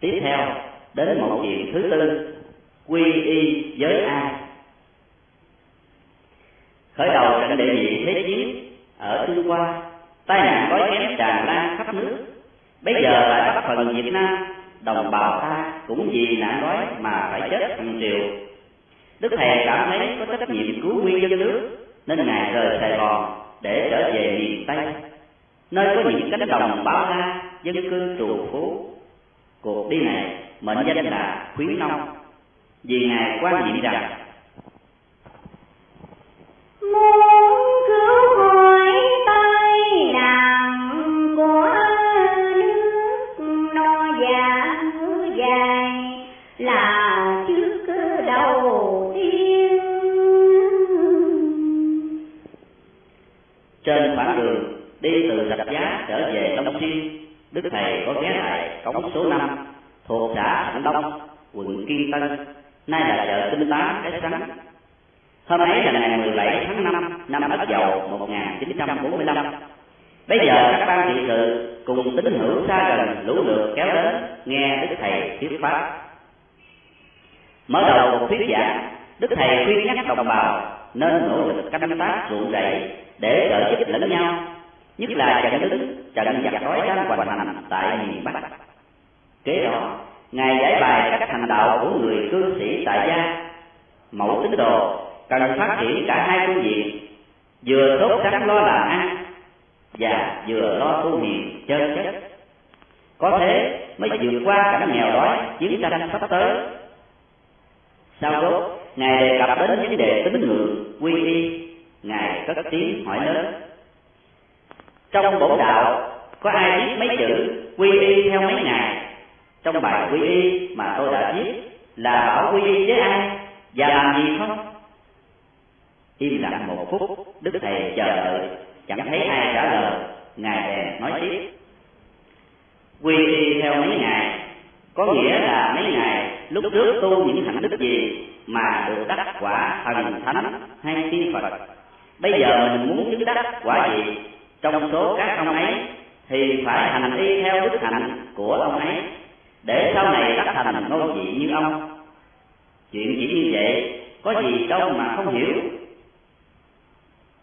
tiếp theo đến một chuyện thứ tư. quy y với ai khởi đầu trận đệ nhị thế chiến ở trung hoa. Tai nạn đói kém tràn lan khắp nước. bây giờ tại bắc phần việt nam. Đồng bào ta cũng vì nạn đói mà phải chết hàng triệu. đức thầy cảm thấy có trách nhiệm cứu nguyên dân nước nên ngài rời sài gòn để trở về miền tây. Nơi có những cánh đồng bao la dân cư trù phú cuộc đi này mệnh danh là khuyến nông. Vì ngài quan niệm rằng. Muốn cứu hỏi tay làm của nước no dạ dài là trước đầu tiên. Trên khoảng đường đi từ rạch giá trở về long xuyên đức thầy có ghé lại cống số năm thuộc xã thạnh đông quận kiên tân nay là chợ tinh Tám, cái sắn hôm ấy là ngày 17 tháng 5 năm Ất Dậu 1945 bây giờ các ban trị sự cùng tín hữu xa gần lũ lượt kéo đến nghe đức thầy thuyết pháp. Mở đầu một thuyết giảng đức thầy khuyên nhắc đồng bào nên nỗ lực canh tác ruộng rẫy để trợ giúp lẫn nhau nhất là trận đứng trận giặc đói đang hoành hành tại miền bắc. kế đó ngài giải bài cách hành đạo của người cư sĩ tại gia. Mẫu tín đồ cần phát triển cả hai phương diện vừa tốt sẵn lo làm ăn và vừa lo tu hiền chân chất. có thế mới vượt qua cảnh nghèo đói chiến tranh sắp tới. sau đó ngài đề cập đến vấn đề tín ngưỡng quy y. ngài cất tiếng hỏi lớn trong bổn đạo có ai viết mấy chữ quy y theo mấy ngày trong bài quy y mà tôi đã viết là bảo quy y với ai và làm gì không? Im lặng một phút, đức thầy chờ đợi. Chẳng thấy ai trả lời. Ngài bèn nói tiếp. Quy y theo mấy ngày có nghĩa là mấy ngày lúc trước tu những hạnh đức gì mà được đắc quả thần thánh hay tiên phật? Bây giờ mình muốn chứng đắc quả gì? Trong số các ông ấy thì phải hành y theo đức hạnh của ông ấy. Để sau này đắc thành ngôi vị như ông. Chuyện chỉ như vậy, có gì đâu mà không hiểu.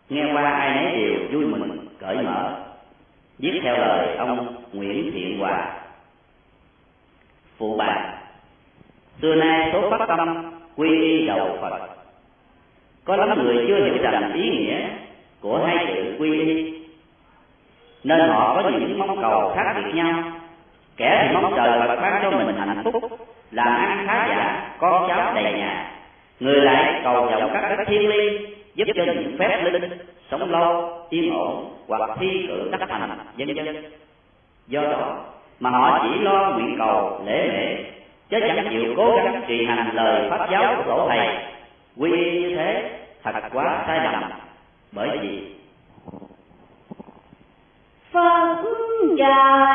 Nghe qua ai nấy đều vui mừng, cởi mở. Viết theo lời ông Nguyễn Thiện Hòa. Phụ bà, xưa nay số phát tâm quy y đầu Phật. Có lắm người chưa hiểu rằng ý nghĩa của hai chữ quy y nên họ có những mong cầu khác biệt nhau. kẻ thì mong trời Phật ban cho mình hạnh phúc làm ăn khá giả con cháu đầy nhà. người lại cầu vọng các đất thiên liêng giúp cho những phép linh sống lâu yên ổn hoặc thi cử đắc thành dân dân do đó mà họ chỉ lo nguyện cầu lễ mệ chứ chẳng chịu cố gắng trì hành lời pháp giáo của tổ thầy. Quy y như thế thật quá sai lầm bởi vì Phật trời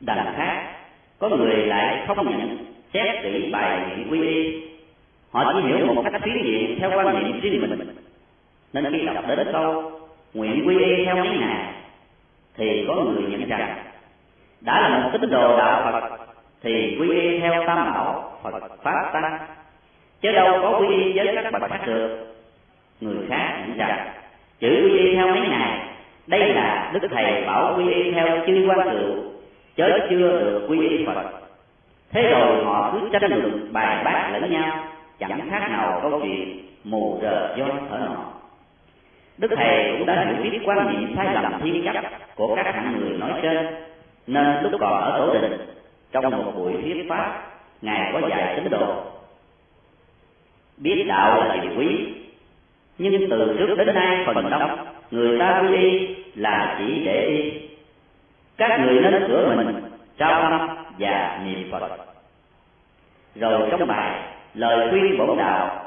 đằng khác, có người lại không nhận xét kỹ bài nguyện quy y. Họ chỉ hiểu một cách phiến diện theo quan niệm riêng mình. Nên khi đọc đến câu, nguyện quy y theo mấy ngày thì có người nhận rằng, đã là một tín đồ đạo Phật, thì quy y theo tam bảo Phật pháp tăng. Chứ đâu có quy y với các bậc khác được. Người khác nhận rằng, chữ quy y theo mấy ngày đây là đức thầy bảo quy y theo chư quan cựu chớ chưa được quy y Phật. Thế rồi họ cứ tranh luận, bài bác lẫn nhau, chẳng khác nào câu chuyện mù rờ do thở nọ. Đức thầy cũng đã hiểu biết quan niệm sai lầm thiên chấp của các hạng người nói trên, nên lúc còn ở tổ đình, trong một buổi thuyết pháp, ngài có dạy tín đồ. Biết đạo là điều quý, nhưng từ trước đến nay phần đông, người ta quy y là chỉ để y các người nên sửa mình trao tâm và niệm phật. Rồi trong bài lời khuyên bổn đạo